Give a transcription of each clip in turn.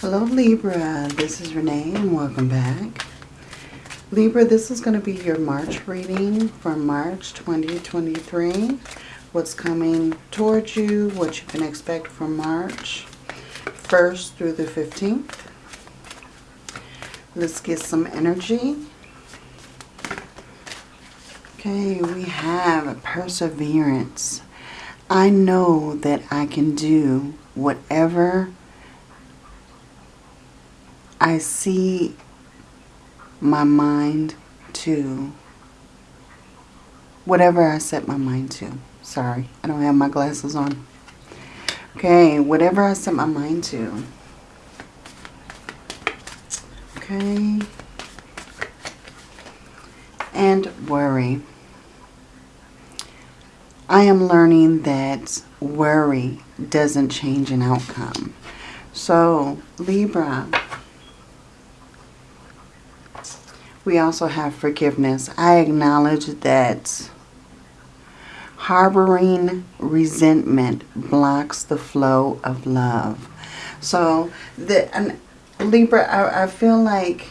Hello Libra, this is Renee and welcome back. Libra, this is going to be your March reading for March 2023. What's coming towards you, what you can expect from March 1st through the 15th. Let's get some energy. Okay, we have perseverance. I know that I can do whatever I see my mind to. Whatever I set my mind to. Sorry, I don't have my glasses on. Okay, whatever I set my mind to. Okay. And worry. I am learning that worry doesn't change an outcome. So, Libra, we also have forgiveness. I acknowledge that harboring resentment blocks the flow of love. So, the and Libra, I, I feel like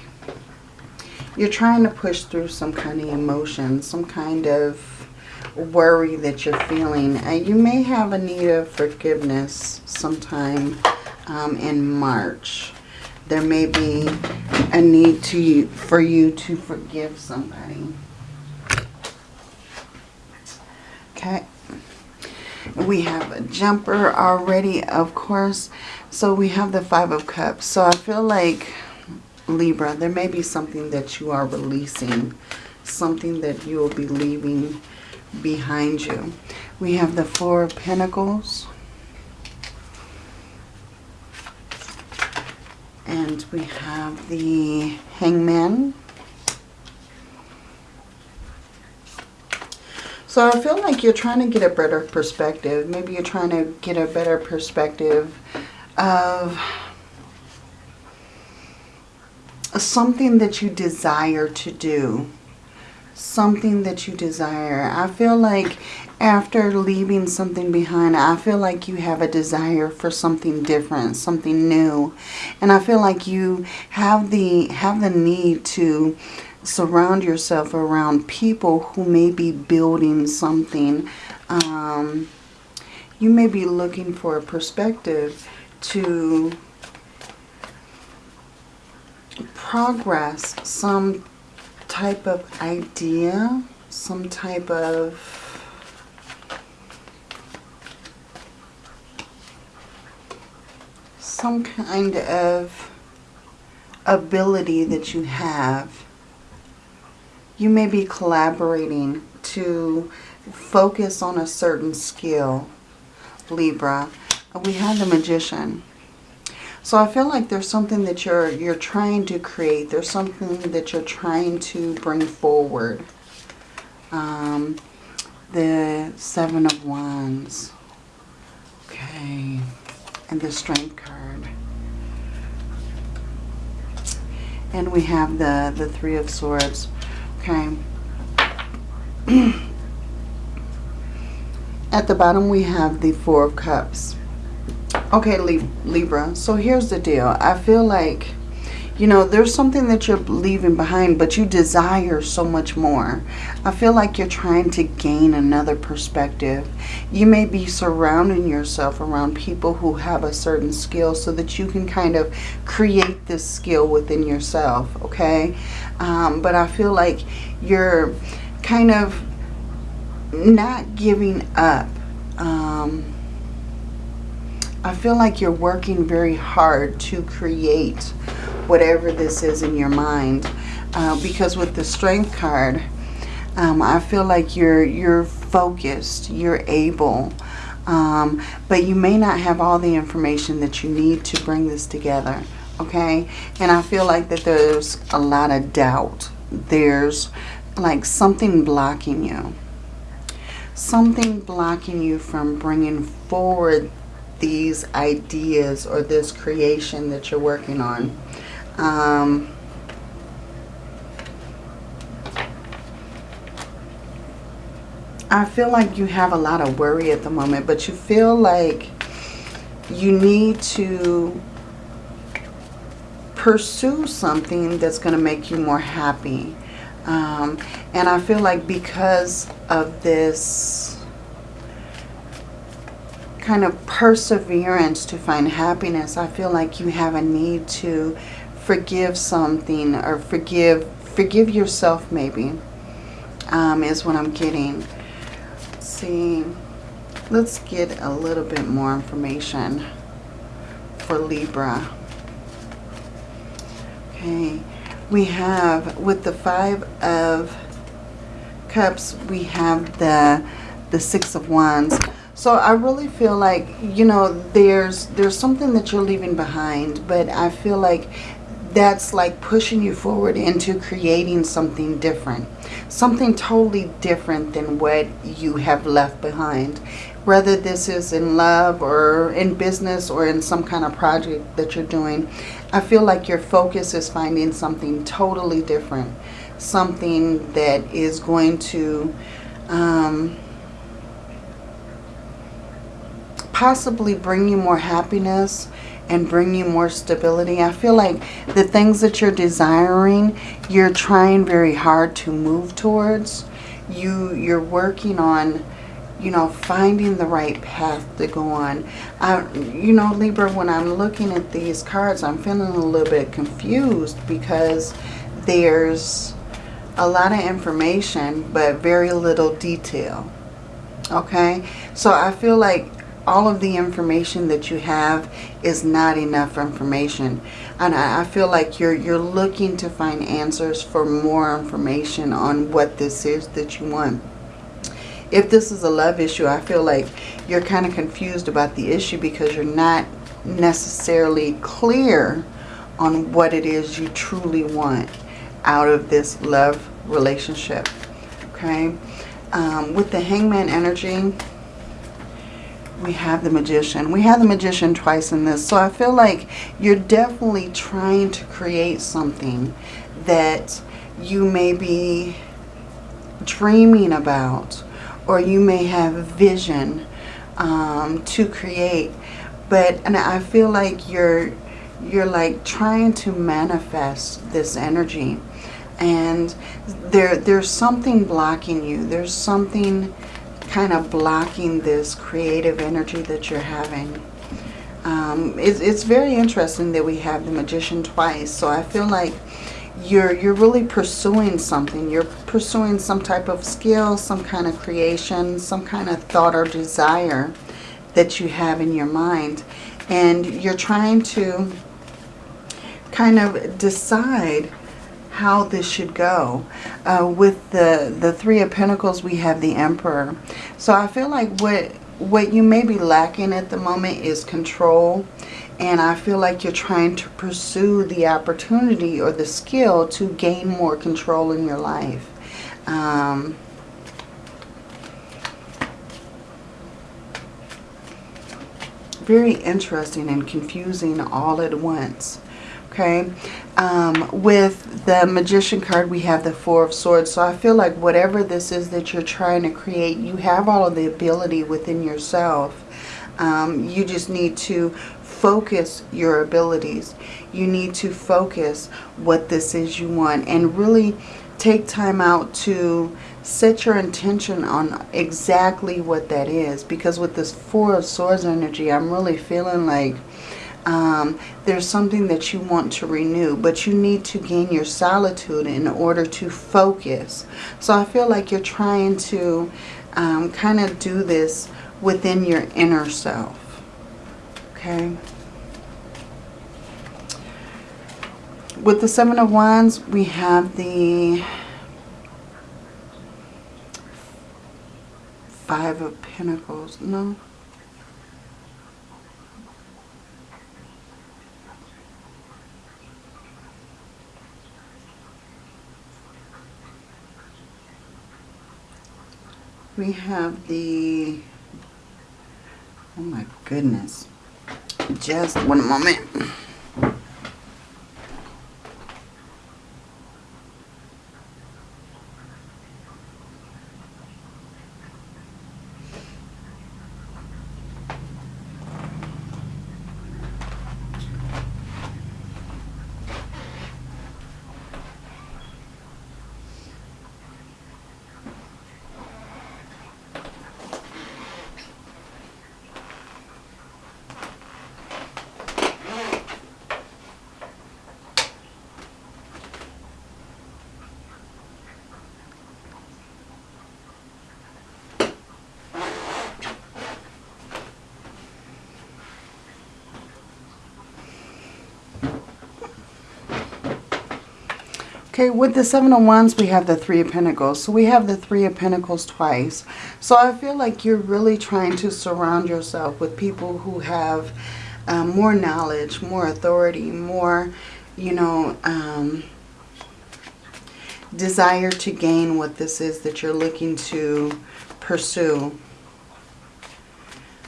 you're trying to push through some kind of emotion, some kind of worry that you're feeling. Uh, you may have a need of forgiveness sometime um, in March. There may be a need to for you to forgive somebody. Okay. We have a jumper already, of course. So we have the Five of Cups. So I feel like, Libra, there may be something that you are releasing. Something that you will be leaving behind you. We have the Four of Pentacles. And we have the Hangman. So I feel like you're trying to get a better perspective. Maybe you're trying to get a better perspective of something that you desire to do something that you desire. I feel like after leaving something behind, I feel like you have a desire for something different, something new. And I feel like you have the have the need to surround yourself around people who may be building something. Um, you may be looking for a perspective to progress some type of idea, some type of some kind of ability that you have. You may be collaborating to focus on a certain skill, Libra. We have the Magician. So I feel like there's something that you're you're trying to create. There's something that you're trying to bring forward. Um, the Seven of Wands. Okay. And the Strength card. And we have the, the Three of Swords. Okay. At the bottom we have the Four of Cups. Okay, Libra. So here's the deal. I feel like, you know, there's something that you're leaving behind, but you desire so much more. I feel like you're trying to gain another perspective. You may be surrounding yourself around people who have a certain skill so that you can kind of create this skill within yourself, okay? Um, but I feel like you're kind of not giving up. Um, I feel like you're working very hard to create whatever this is in your mind. Uh, because with the Strength card, um, I feel like you're, you're focused, you're able. Um, but you may not have all the information that you need to bring this together. Okay? And I feel like that there's a lot of doubt. There's like something blocking you. Something blocking you from bringing forward these ideas or this creation that you're working on. Um, I feel like you have a lot of worry at the moment, but you feel like you need to pursue something that's going to make you more happy. Um, and I feel like because of this kind of perseverance to find happiness, I feel like you have a need to forgive something or forgive forgive yourself maybe um, is what I'm getting. See, let's get a little bit more information for Libra. Okay, we have with the Five of Cups, we have the the Six of Wands. So I really feel like, you know, there's there's something that you're leaving behind, but I feel like that's like pushing you forward into creating something different. Something totally different than what you have left behind. Whether this is in love or in business or in some kind of project that you're doing, I feel like your focus is finding something totally different. Something that is going to um, possibly bring you more happiness and bring you more stability. I feel like the things that you're desiring, you're trying very hard to move towards. You, you're working on, you know, finding the right path to go on. I, you know, Libra, when I'm looking at these cards, I'm feeling a little bit confused because there's a lot of information, but very little detail. Okay? So I feel like all of the information that you have is not enough information. And I, feel like you're, you're looking to find answers for more information on what this is that you want. If this is a love issue, I feel like you're kind of confused about the issue because you're not necessarily clear on what it is you truly want out of this love relationship. Okay? Um, with the hangman energy, we have the magician. We have the magician twice in this. So I feel like you're definitely trying to create something that you may be dreaming about or you may have vision um, to create. But and I feel like you're you're like trying to manifest this energy and there there's something blocking you. There's something kind of blocking this creative energy that you're having. Um, it's, it's very interesting that we have the Magician twice. So I feel like you're, you're really pursuing something. You're pursuing some type of skill, some kind of creation, some kind of thought or desire that you have in your mind. And you're trying to kind of decide how this should go. Uh, with the, the Three of Pentacles, we have the Emperor. So I feel like what, what you may be lacking at the moment is control. And I feel like you're trying to pursue the opportunity or the skill to gain more control in your life. Um, very interesting and confusing all at once. Okay, um, with the Magician card, we have the Four of Swords. So I feel like whatever this is that you're trying to create, you have all of the ability within yourself. Um, you just need to focus your abilities. You need to focus what this is you want and really take time out to set your intention on exactly what that is. Because with this Four of Swords energy, I'm really feeling like um, there's something that you want to renew, but you need to gain your solitude in order to focus. So I feel like you're trying to um, kind of do this within your inner self. Okay. With the Seven of Wands, we have the Five of Pentacles. No. We have the, oh my goodness, just one moment. Okay, with the Seven of Wands, we have the Three of Pentacles. So we have the Three of Pentacles twice. So I feel like you're really trying to surround yourself with people who have um, more knowledge, more authority, more, you know, um, desire to gain what this is that you're looking to pursue.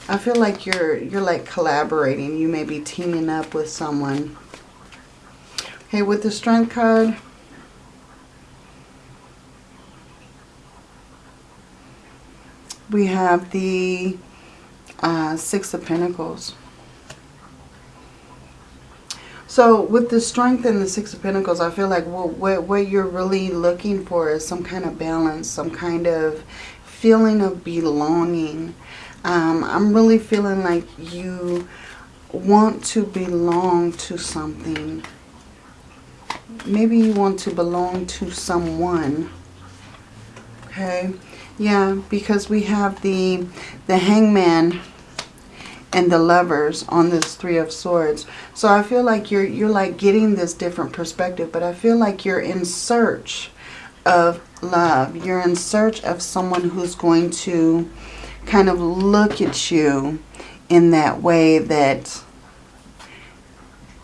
I feel like you're you're like collaborating. You may be teaming up with someone. Okay, with the strength card, we have the uh, Six of Pentacles. So with the strength and the Six of Pentacles, I feel like what, what you're really looking for is some kind of balance, some kind of feeling of belonging. Um, I'm really feeling like you want to belong to something. Maybe you want to belong to someone. Okay. Yeah, because we have the, the hangman and the lovers on this three of swords. So I feel like you're, you're like getting this different perspective, but I feel like you're in search of love. You're in search of someone who's going to kind of look at you in that way that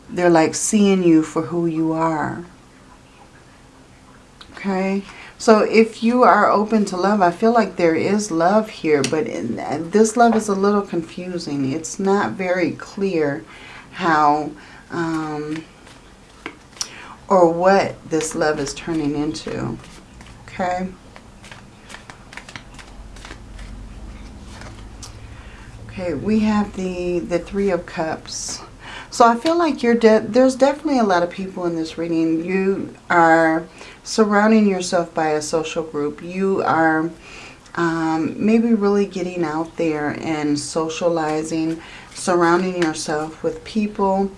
they're like seeing you for who you are. Okay. So if you are open to love, I feel like there is love here, but in, this love is a little confusing. It's not very clear how um, or what this love is turning into. Okay. Okay, we have the, the Three of Cups. So I feel like you're de there's definitely a lot of people in this reading. You are surrounding yourself by a social group. You are um, maybe really getting out there and socializing, surrounding yourself with people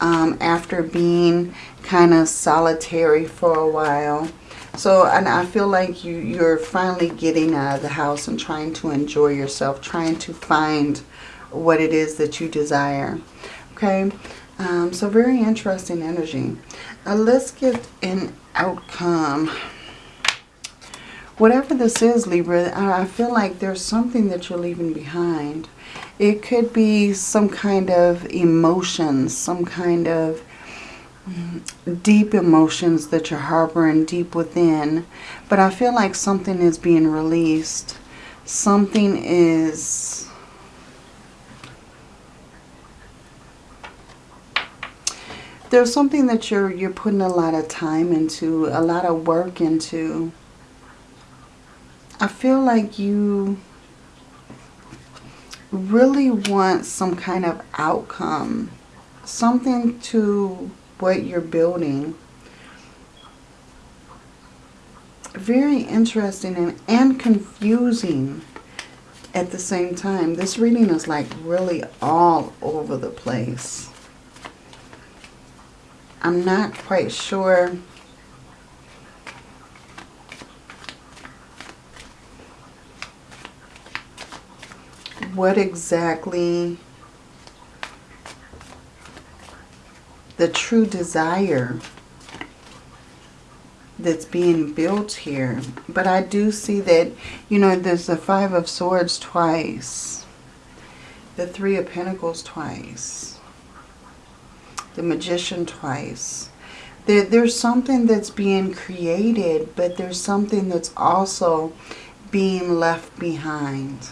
um, after being kind of solitary for a while. So, and I feel like you, you're finally getting out of the house and trying to enjoy yourself, trying to find what it is that you desire. Okay, um, so very interesting energy. Uh, let's get an outcome. Whatever this is, Libra, I feel like there's something that you're leaving behind. It could be some kind of emotions, some kind of mm, deep emotions that you're harboring deep within. But I feel like something is being released. Something is there's something that you're you're putting a lot of time into, a lot of work into. I feel like you really want some kind of outcome, something to what you're building. Very interesting and, and confusing at the same time. This reading is like really all over the place. I'm not quite sure what exactly the true desire that's being built here. But I do see that, you know, there's the Five of Swords twice. The Three of Pentacles twice the magician twice. There, there's something that's being created, but there's something that's also being left behind.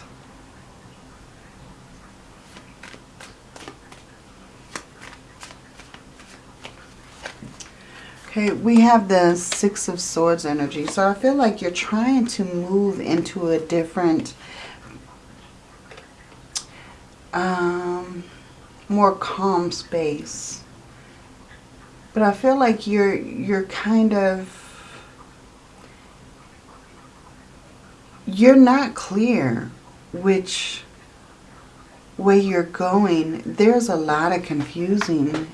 Okay, we have the Six of Swords energy. So I feel like you're trying to move into a different, um, more calm space. But I feel like you're you're kind of you're not clear which way you're going. There's a lot of confusing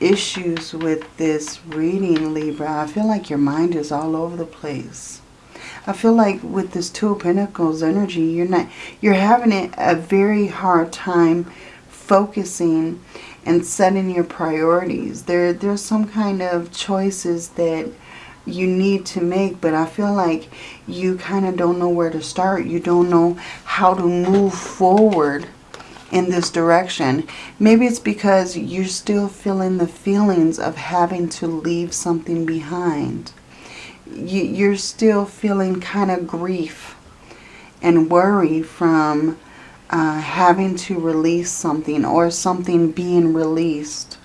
issues with this reading, Libra. I feel like your mind is all over the place. I feel like with this Two of Pentacles energy, you're not you're having a very hard time focusing and setting your priorities. There, there's some kind of choices that you need to make, but I feel like you kind of don't know where to start. You don't know how to move forward in this direction. Maybe it's because you're still feeling the feelings of having to leave something behind. You're still feeling kind of grief and worry from uh, having to release something or something being released.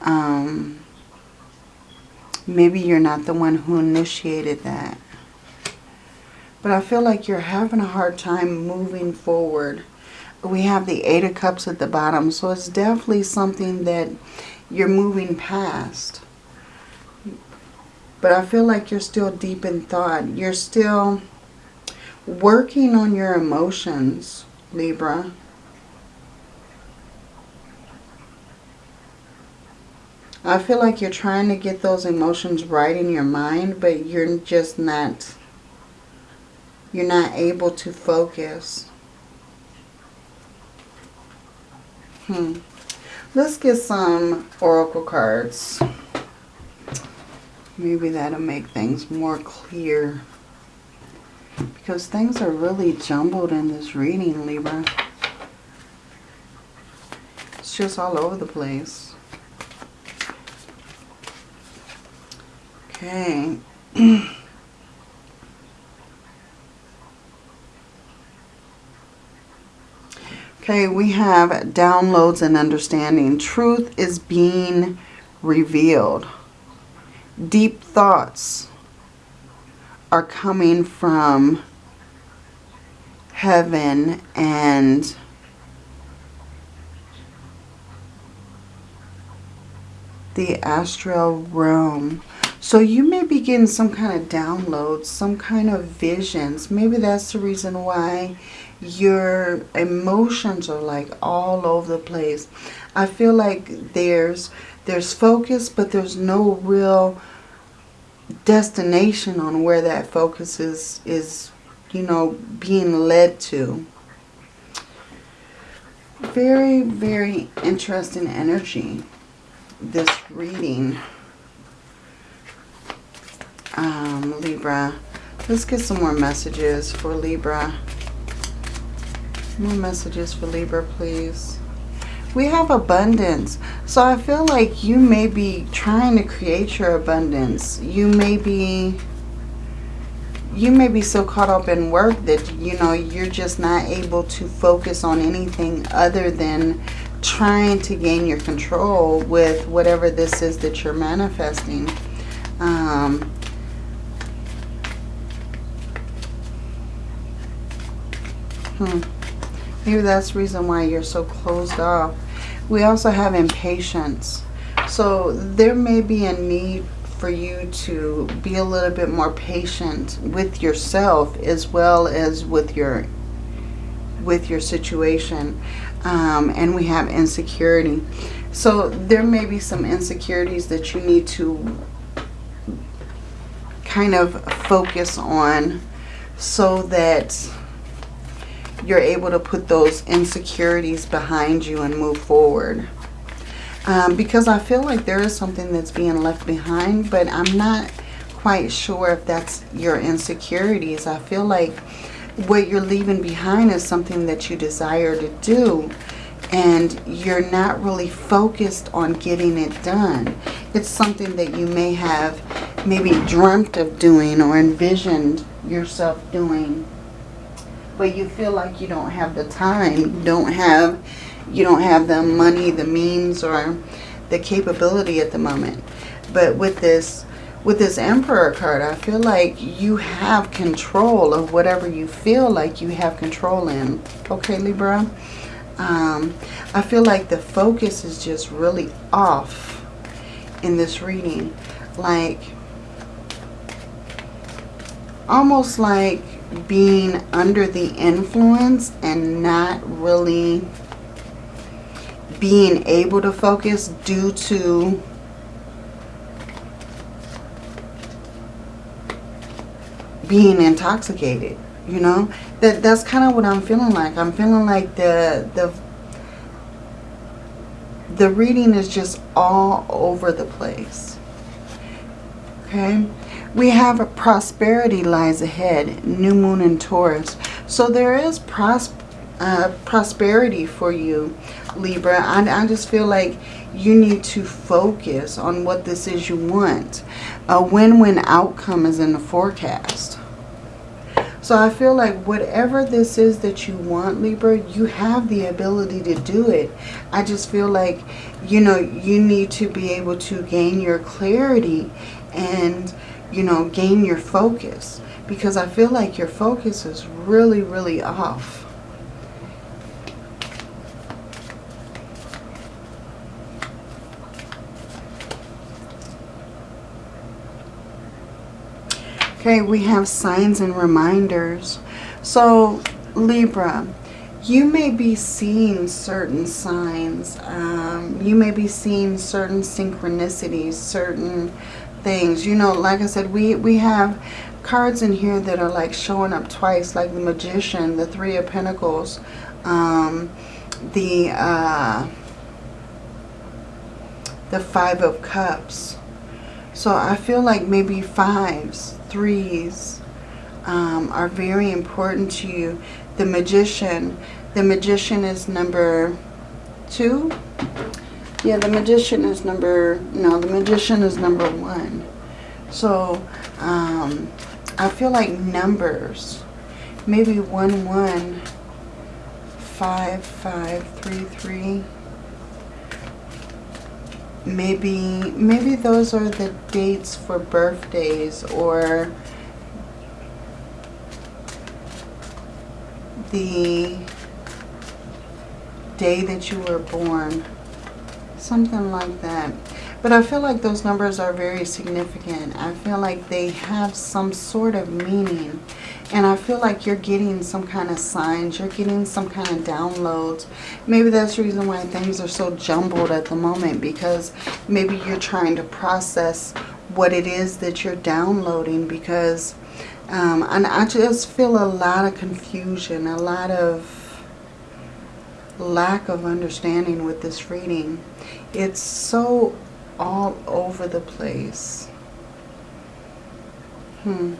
Um, maybe you're not the one who initiated that. But I feel like you're having a hard time moving forward we have the Eight of Cups at the bottom. So it's definitely something that you're moving past. But I feel like you're still deep in thought. You're still working on your emotions, Libra. I feel like you're trying to get those emotions right in your mind, but you're just not, you're not able to focus. Hmm. Let's get some oracle cards. Maybe that'll make things more clear. Because things are really jumbled in this reading, Libra. It's just all over the place. Okay. Okay, we have downloads and understanding. Truth is being revealed. Deep thoughts are coming from heaven and the astral realm. So you may be getting some kind of downloads, some kind of visions. Maybe that's the reason why your emotions are like all over the place. I feel like there's there's focus, but there's no real destination on where that focus is, is you know, being led to. Very, very interesting energy, this reading. Um, Libra. Let's get some more messages for Libra. More messages for Libra, please. We have abundance. So I feel like you may be trying to create your abundance. You may be you may be so caught up in work that you know you're just not able to focus on anything other than trying to gain your control with whatever this is that you're manifesting. Um, hmm. Maybe that's the reason why you're so closed off. We also have impatience. So there may be a need for you to be a little bit more patient with yourself as well as with your with your situation. Um, and we have insecurity. So there may be some insecurities that you need to kind of focus on so that you're able to put those insecurities behind you and move forward. Um, because I feel like there is something that's being left behind, but I'm not quite sure if that's your insecurities. I feel like what you're leaving behind is something that you desire to do and you're not really focused on getting it done. It's something that you may have maybe dreamt of doing or envisioned yourself doing but you feel like you don't have the time, you don't have, you don't have the money, the means, or the capability at the moment. But with this, with this Emperor card, I feel like you have control of whatever you feel like you have control in. Okay, Libra? Um, I feel like the focus is just really off in this reading. Like, almost like being under the influence and not really being able to focus due to being intoxicated you know that that's kind of what i'm feeling like i'm feeling like the the the reading is just all over the place. Okay. We have a prosperity lies ahead. New moon in Taurus. So there is pros uh, prosperity for you, Libra. I, I just feel like you need to focus on what this is you want. A win-win outcome is in the forecast. So I feel like whatever this is that you want, Libra, you have the ability to do it. I just feel like, you know, you need to be able to gain your clarity and, you know, gain your focus. Because I feel like your focus is really, really off. Okay, we have signs and reminders. So, Libra, you may be seeing certain signs. Um, you may be seeing certain synchronicities, certain things. You know, like I said, we, we have cards in here that are like showing up twice, like the Magician, the Three of Pentacles, um, the, uh, the Five of Cups. So I feel like maybe fives, threes um, are very important to you. The Magician. The Magician is number two. Yeah, the Magician is number... No, the Magician is number one. So, um, I feel like numbers. Maybe one, one, five, five, three, three maybe maybe those are the dates for birthdays or the day that you were born something like that but I feel like those numbers are very significant I feel like they have some sort of meaning and I feel like you're getting some kind of signs. You're getting some kind of downloads. Maybe that's the reason why things are so jumbled at the moment. Because maybe you're trying to process what it is that you're downloading. Because um, and I just feel a lot of confusion. A lot of lack of understanding with this reading. It's so all over the place. Hmm.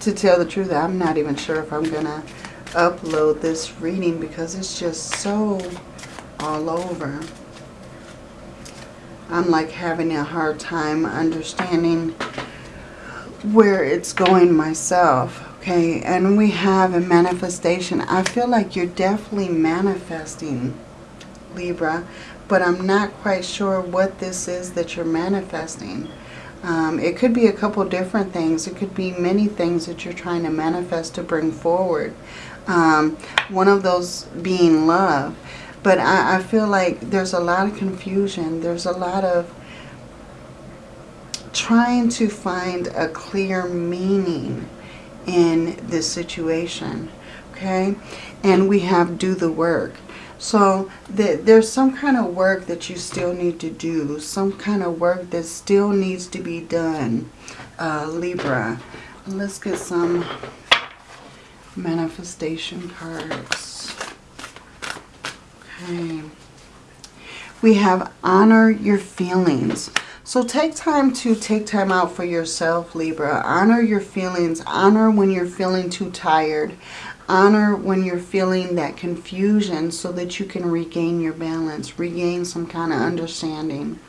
to tell the truth, I'm not even sure if I'm going to upload this reading because it's just so all over. I'm like having a hard time understanding where it's going myself. Okay, and we have a manifestation. I feel like you're definitely manifesting, Libra, but I'm not quite sure what this is that you're manifesting. Um, it could be a couple different things. It could be many things that you're trying to manifest to bring forward. Um, one of those being love. But I, I feel like there's a lot of confusion. There's a lot of trying to find a clear meaning in this situation. Okay? And we have do the work. So the, there's some kind of work that you still need to do. Some kind of work that still needs to be done. Uh, Libra. Let's get some manifestation cards. Okay. We have honor your feelings. So take time to take time out for yourself, Libra. Honor your feelings. Honor when you're feeling too tired. Honor when you're feeling that confusion so that you can regain your balance, regain some kind of understanding.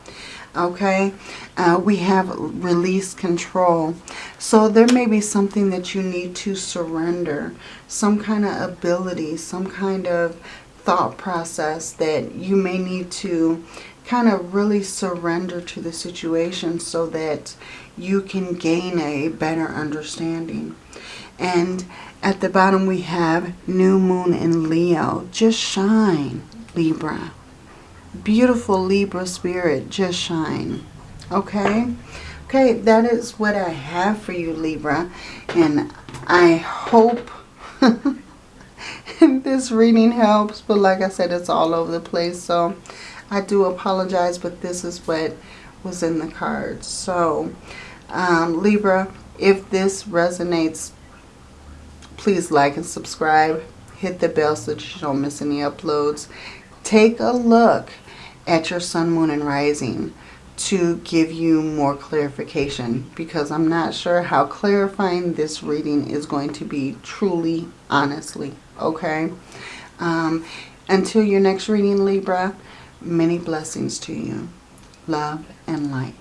Okay, uh, we have release control. So there may be something that you need to surrender, some kind of ability, some kind of thought process that you may need to kind of really surrender to the situation so that you can gain a better understanding. And at the bottom we have new moon in Leo. Just shine, Libra. Beautiful Libra spirit, just shine. Okay? Okay, that is what I have for you, Libra. And I hope this reading helps. But like I said, it's all over the place. So I do apologize, but this is what was in the cards. So, um, Libra, if this resonates please like and subscribe. hit the bell so that you don't miss any uploads. Take a look at your sun, moon, and rising to give you more clarification because I'm not sure how clarifying this reading is going to be truly, honestly, okay? Um, until your next reading, Libra, many blessings to you. Love and light.